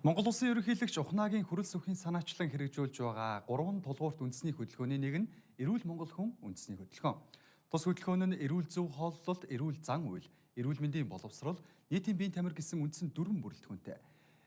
Монгол Улсын ерөнхийлөгч Ухнаагийн хүрэл сүхийн санаачлан хэрэгжүүлж байгаа 3 тулгуурт үндэсний хөдөлгөөний нэг нь эрүүл Монгол хүн үндэсний хөдөлгөөн. Тус хөдөлгөөн нь эрүүл зөв хооллолт, эрүүл зан үйл, эрүүл мэндийн боловсрол, нийтийн биеийн тамир гэсэн үндсэн дөрвөн бүрэлдэхүүнтэй.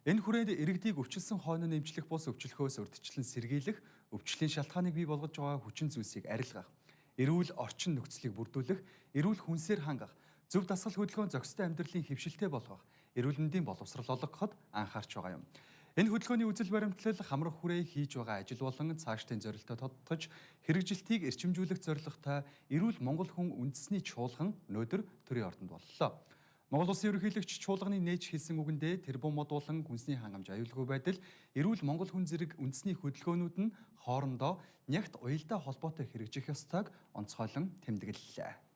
Энэ хүрээнд иргэдийг өвчлсөн хойно нэмжлэх бус өвчлөхөөс урьдчилан сэргийлэх, өвчлөлийн шалтгааныг бий болгож байгаа хүчин зүйлсийг арилгах, эрүүл орчин нөхцөлийг бүрдүүлэх, эрүүл хүнсээр хангах, зөв дасгал хөдөлгөөн зохистой амьдралын хэвшилтэй болгох, эрүүл мэндийн боловсрал олгоход анхаарч байгаа юм. Энэ хөдөлгөөний үзэл баримтлал хамрах хүрээ хийж байгаа ажил болон цаашдын зорилттой тодтогч хэрэгжилтийг эрчимжүүлэх зорилготой эрүүл Монгол хүн үндэсний чуулган өнөөдөр төрийн ордонд боллоо. Монгол Улсын ерөнхийлөгч чуулганы нээж хэлсэн үгэндээ тэрбум модуулан хүнсний хангамж аюулгүй байдал эрүүл Монгол хүн зэрэг үндэсний хөдөлгөөнүүд нь хоорондоо нягт уялдаа холбоотой хэрэгжих ёстойг онцгойлон тэмдэглэлээ.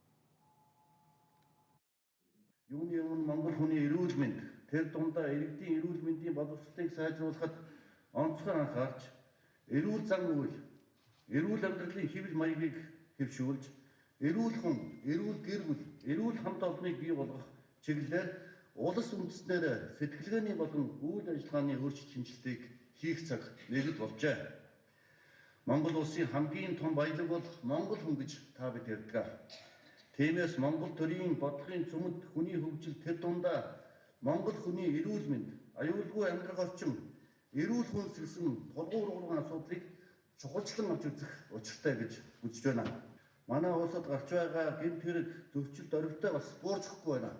Юуны өмнө Монгол хүний эрүүл мэнд тэр дундаа иргэдийн эрүүл мэндийн боловсролыг сайжруулахад онцгой анхаарч эрүүл зан үйл, эрүүл амьдралын хэвлэл маягийг хэвшүүлж, эрүүл хүн, эрүүл гэр бүл, эрүүл хамт олныг бий болгох чиглэлээр улс үндэснээр сэтгэлгээний болон үйл ажиллагааны өөрчлөлт шинжилгээг хийх цаг нэгд болжээ. Монгол улсын хамгийн том баялаг бол Монгол хүн гэж та бид ярьдаг. Тиймээс Монгол төрийн бодлогын цөмд хүний хөгжил тэр дундаа Монгол хүний эрүүл мэнд, аюулгүй амьдрах орчин, эрүүл хүнс гэсэн тулгуур урган асуудлыг чухалчлан авч үзэх учиртай гэж үзэж байна. Манай улсад гарч байгаа гэмт хэрэг зөрчилд орвитой бас буурчихгүй байна.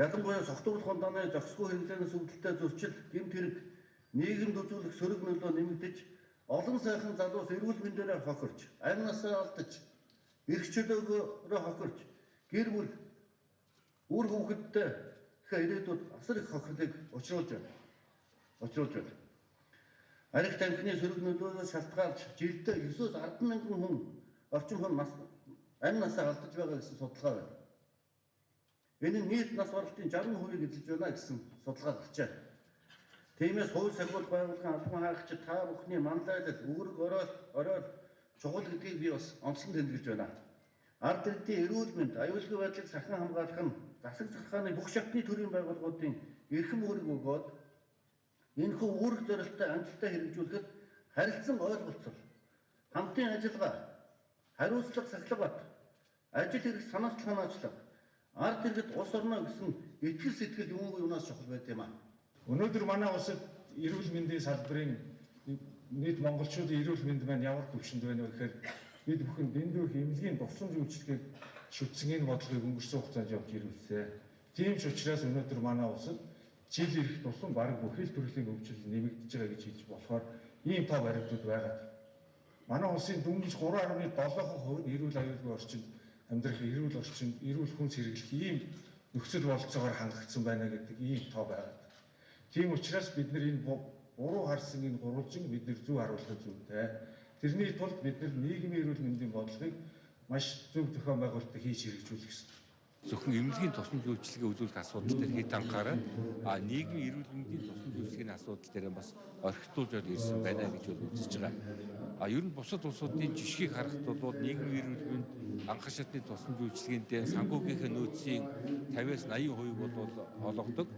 Ялангуяа согтуур хондааны зохисгүй хэрэглэнээс үүдэлтэй зөрчил гэмт хэрэг нийгэмд үзүүлэх сөрөг нөлөө нэмэгдэж олон сайхан залуус эрүүл мэндээрээ хохирч, амь насаа алдаж эрхчлөөгөөрөө хохирч гэр бүл үр хүүхэдтэй ихэ ирээдүйд асар их хохирлыг учруулж байна. Учруулж байна. Арих тамхины сөрөг нөлөөлөөс шалтгаалж жилдээ 9-өөс 10 мянган хүн орчин хүн нас амь насаа алдаж байгаа гэсэн судалгаа байна. Энэ нь нийт нас баралтын 60%-ийг эзэлж байна гэсэн судалгаа гарчээ. Тиймээс хууль сахиул байгууллагын албан хаагч та бүхний манлайлал, үүрэг ороод ороод чухал гэдгийг би бас онцлон тэмдэглэж байна. Ард иргэдийн эрүүл мэнд, аюулгүй байдлыг сахин хамгаалах нь засаг захааны бүх шатны төрийн байгууллагуудын эрхэм үүрэг өгөөд энэхүү үүрэг зорилттой амжилттай хэрэгжүүлэхэд харилцан ойлголцол, хамтын ажиллагаа, хариуцлага сахилгат, ажил хэрэг санаачлах ханаачлага, ард иргэд улс орно гэсэн итгэл сэтгэл юунгүй юунаас чухал байт юм аа. Өнөөдөр манай улсад эрүүл мэндийн салбарын нийт монголчуудын эрүүл мэнд маань ямар төвшөнд байна вэ гэхээр бид бүхэн дэндүү хэмнэлийн тусламж үйлчлэгийг шүтсэн энэ бодлогыг өнгөрсөн хугацаанд явж ирүүлсэн. Тийм ч учраас өнөөдөр манай улсад жил ирэх тусам баг бүхэл төрлийн өвчлөл нэмэгдэж байгаа гэж хэлж болохоор ийм тав баримтууд байгаа. Манай улсын дөнгөж 3.7% нь эрүүл аюулгүй орчинд амьдрах эрүүл орчинд эрүүл хүнс хэрэглэх ийм нөхцөл бололцоогоор хангагдсан байна гэдэг ийм тоо байгаа. Тийм учраас бид нар энэ буруу харсан энэ гурвалжин бид нэр зөв харуулах зүйтэй. Тэрний тулд бид нар нийгмийн эрүүл мэндийн бодлогыг маш зөв зохион байгуулалтыг хийж хэрэгжүүлэх ёстой зөвхөн эмнэлгийн тусламж үйлчилгээ үзүүлэх асуудал дээр хэд анхаарал а нийгмийн эрүүл мэндийн тусламж үйлчилгээний асуудал дээр бас орхитуулж ирсэн байна гэж бол үзэж байгаа. А ер нь бусад улсуудын жишгийг харахад бол нийгмийн эрүүл мэнд анхан шатны тусламж үйлчилгээндээ санхүүгийнхээ нөөцийн 50-аас 80% бол олгодог.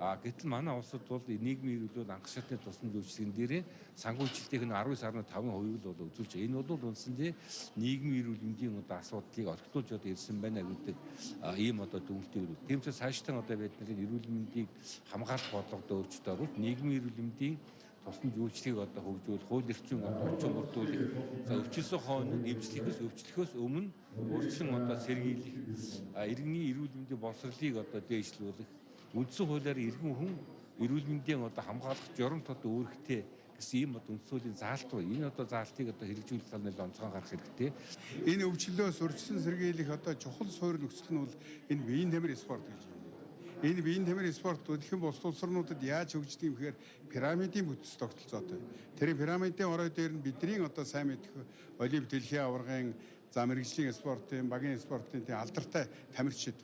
А гэтэл манай улсад бол нийгмийн эрүүлэл анх шатны тусламж үйлчлэгэн дээр санхүүжилтийн нь 19.5% л бол үзүүлж байгаа. Энэ бол үндсэндээ нийгмийн эрүүл мэндийн одоо асуудлыг орхитуулж одоо ирсэн байна гэдэг ийм одоо дүгнэлтийг өгдөг. Тийм ч цаашдаа одоо бид нар эрүүл мэндийг хамгаалах бодлогод өөрчлөлт оруулж нийгмийн эрүүл мэндийн тусламж үйлчлэгийг одоо хөгжүүл, хууль эрхцэн орчин бүрдүүлэх, за өвчлсөн хойно нэмжлэхээс өвчлөхөөс өмнө өөрчлөн одоо сэргийлэх, иргэний эрүүл мэндийн боловсролыг одоо дээшлүүлэх үндсэн хуулиар иргэн хүн эрүүл мэндийн одоо хамгаалах журамт одоо үүрэгтэй гэсэн ийм одоо үндсөлийн заалт ба энэ одоо заалтыг одоо хэрэгжүүлэх талаар онцгой гарах хэрэгтэй. Энэ өвчлөлөөс урьдчилан сэргийлэх одоо чухал суурь нөхцөл нь бол энэ биеийн тамир спорт гэж байна. Энэ биеийн тамир спорт дэлхийн бус улсрнуудад яаж хөгждөг юм гэхээр пирамидын бүтц тогтолцоотой. Тэр пирамидын орой дээр нь бидний одоо сайн мэдэх олимп дэлхийн аваргын за мэрэгжлийн спортын, багийн спортын алдартай тамирчид.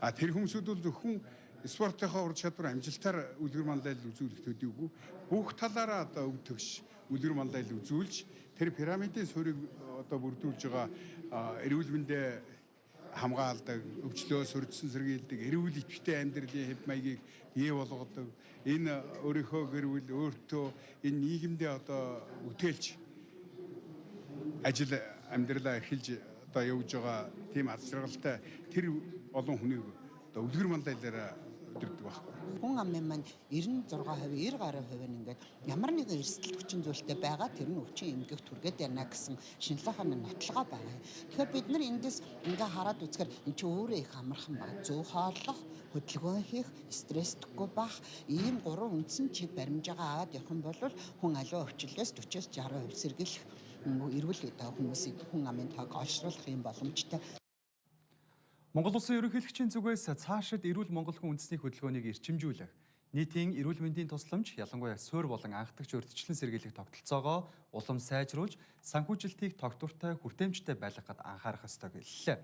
А тэр хүмүүсүүд бол зөвхөн спортынхаа ур чадвар амжилтаар үлгэр манлайл үзүүлэх төдийгүй бүх талаараа одоо өв төгш үлгэр манлайл үзүүлж тэр пирамидын суурийг одоо бүрдүүлж байгаа эрүүл мэндэ хамгаалдаг, өвчлөө сурдсан сэргийлдэг, эрүүл ичтэй амьдралын хэв маягийг бий болгодог. Энэ өөрийнхөө гэр бүл өөртөө энэ нийгэмдээ одоо үтээлж ажил амьдралаа эрхэлж одоо явж байгаа тийм аз жаргалтай тэр олон хүнийг одоо үлгэр мандайлаараа өдөрдөг байхгүй. Хүн амын маань 96%, 90 гаруй хувь нь ингээд ямар нэгэн эрсдэл хүчин зүйлтэй байгаа тэр нь өвчин эмгэгт түргээд байна гэсэн шинжилгээний нотлогоо байгаа. Тэгэхээр бид нар эндээс ингээ хараад үзэхээр эн чинь өөрөө их амархан байна. Зөв хооллох, хөдөлгөөн хийх, стресстгүй байх ийм гурван үндсэн чиг баримжаагаа аваад явах юм бол хүн аливаа өвчлөлөөс 40-с 60% сэргийлэх эрүүл хүмүүсийг хүн амын тоог олшруулах юм боломжтой. Монгол Улсын ерөнхийлөгчийн зүгээс цаашид эрүүл Монгол хүн үндэсний хөдөлгөөнийг эрчимжүүлэх, нийтийн эрүүл мэндийн тусламж, ялангуяа суурь болон анхдагч урьдчилан сэргийлэх тогтолцоогоо улам сайжруулж, санхүүжилтийг тогтвортой хүртээмжтэй байлгахад анхаарах ёстой гэллээ.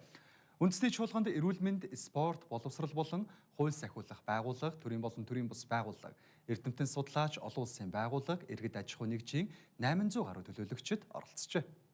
Үндэсний чуулганд эрүүл мэнд, спорт, боловсрал болон хууль сахиулах байгууллага, төрийн болон төрийн бус байгууллага, эрдэмтэн судлаач, олон улсын байгууллага, иргэд аж ахуй нэгжийн 800 гаруй төлөөлөгчд оролцжээ.